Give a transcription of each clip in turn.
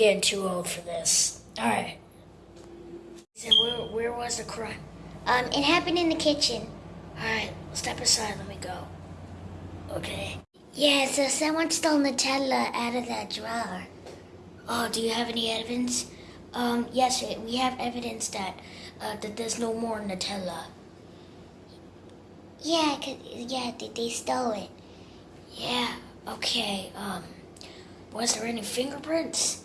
it. I'm getting too old for this. All right. So where, where was the crime? Um, it happened in the kitchen. All right, step aside. Let me go. Okay. Yeah, so someone stole Nutella out of that drawer. Oh, do you have any evidence? Um, yes, we have evidence that uh, that there's no more Nutella. Yeah, cause, yeah, they, they stole it. Yeah. Okay. Um, was there any fingerprints?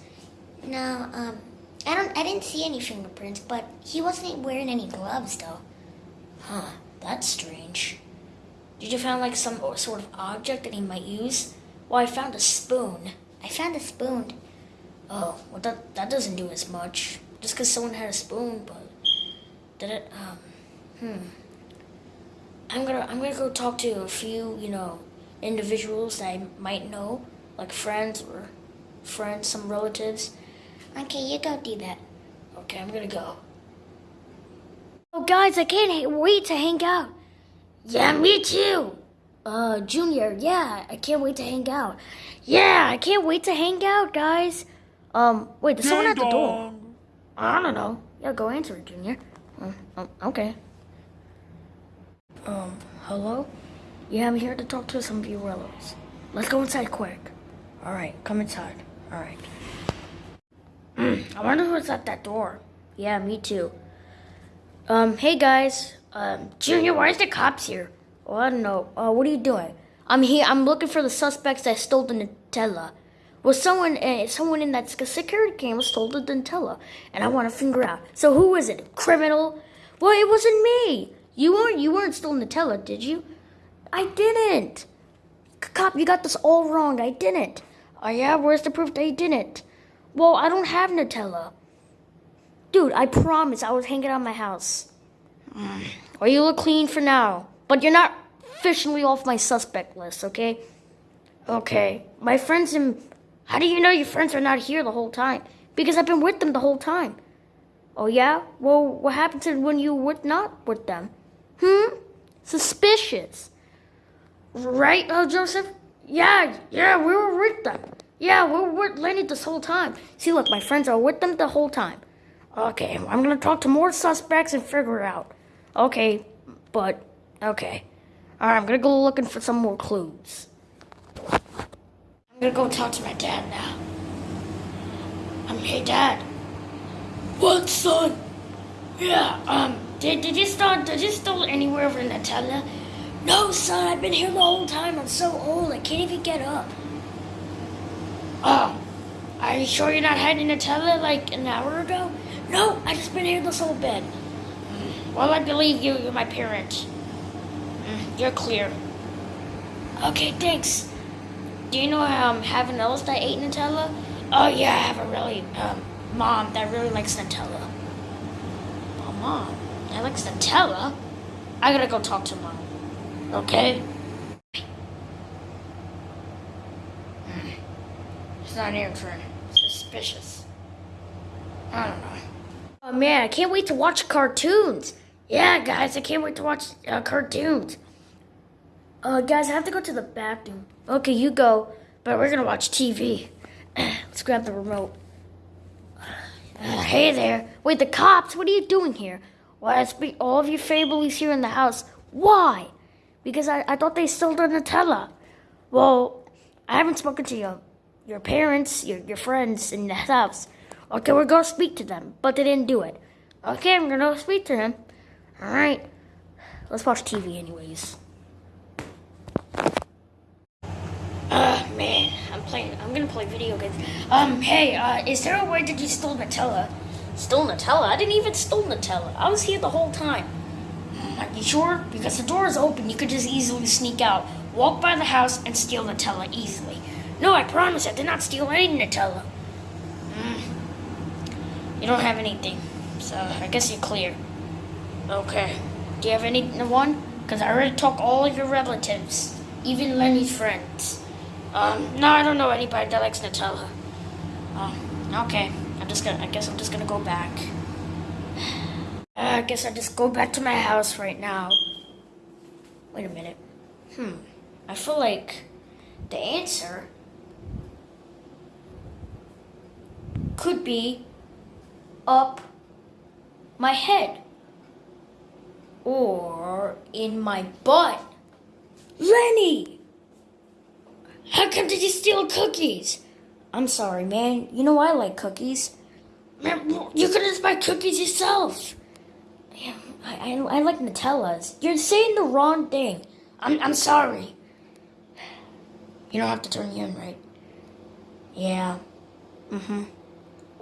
No, um, I don't, I didn't see any fingerprints, but he wasn't wearing any gloves though. Huh. That's strange. Did you find like some sort of object that he might use? Well, I found a spoon. I found a spoon. Oh, well that that doesn't do as much. Just because someone had a spoon, but did it? Um, hmm. I'm gonna I'm gonna go talk to a few you know individuals that I might know, like friends or friends, some relatives. Okay, you go do that. Okay, I'm gonna go. Oh, guys, I can't wait to hang out. Yeah, me too. Uh, Junior, yeah, I can't wait to hang out. Yeah, I can't wait to hang out, guys. Um, wait, there's someone at the door. I don't know. Yeah, go answer it, Junior. Um, um, okay. Um, hello? Yeah, I'm here to talk to some of you relatives. Let's go inside quick. All right, come inside. All right. I wonder who's at that door. Yeah, me too. Um, hey guys. Um, Junior, why is the cops here? Oh, I don't know. Uh, what are you doing? I'm here. I'm looking for the suspects that stole the Nutella. Well, someone, uh, someone in that security camera stole the Nutella, and I want to figure out. So who is it? Criminal? Well, it wasn't me. You weren't. You weren't stealing the Nutella, did you? I didn't. Cop, you got this all wrong. I didn't. Oh yeah, where's the proof that you didn't? Well, I don't have Nutella. Dude, I promise I was hanging out my house. Or you look clean for now, but you're not officially off my suspect list, okay? Okay. My friends and how do you know your friends are not here the whole time? Because I've been with them the whole time. Oh yeah? Well, what happened to when you were not with them? Hmm? Suspicious. Right, uh, Joseph? Yeah, yeah, we were with them. Yeah, we were with Lenny this whole time. See, look, my friends are with them the whole time. Okay, I'm gonna talk to more suspects and figure it out. Okay, but, okay. Alright, I'm gonna go looking for some more clues. I'm gonna go talk to my dad now. I'm, um, hey, Dad. What, son? Yeah, um, did, did you start, did you steal anywhere over Nutella? No, son, I've been here the whole time. I'm so old, I can't even get up. Are you sure you're not hiding Nutella like an hour ago? No, I just been here this whole bed. Mm, Well, I believe you. You're my parent. Mm, You're clear. Okay, thanks. Do you know um having else that ate Nutella? Oh yeah, I have a really um mom that really likes Nutella. Oh, mom that likes Nutella. I gotta go talk to mom. Okay. Hmm. She's not answering. Suspicious. I don't know. Oh man, I can't wait to watch cartoons. Yeah, guys, I can't wait to watch uh, cartoons. Uh, guys, I have to go to the bathroom. Okay, you go, but we're gonna watch TV. Let's grab the remote. Uh, hey there. Wait, the cops, what are you doing here? Why, I speak all of your families here in the house. Why? Because I, I thought they stole the Nutella. Well, I haven't spoken to your, your parents, your, your friends in the house. Okay, we're gonna speak to them, but they didn't do it. Okay, I'm gonna speak to them. Alright. Let's watch TV anyways. Uh man, I'm playing I'm gonna play video games. Um, hey, uh, is there a way that you stole Nutella? Stole Nutella? I didn't even steal Nutella. I was here the whole time. Are you sure? Because the door is open, you could just easily sneak out, walk by the house, and steal Nutella easily. No, I promise I did not steal any Nutella. Mm. You don't have anything, so I guess you're clear. Okay. Do you have anyone? Because I already took all of your relatives, even Lenny's friends. Um, no, I don't know anybody that likes Nutella. Um, okay. I'm just gonna. I guess I'm just gonna go back. I guess I just go back to my house right now. Wait a minute. Hmm. I feel like the answer could be up my head or in my butt. Lenny! How come did you steal cookies? I'm sorry, man. You know I like cookies. You could just buy cookies yourself. I, I, I like Nutellas. You're saying the wrong thing. I'm, I'm sorry. You don't have to turn in, right? Yeah. Mm-hmm.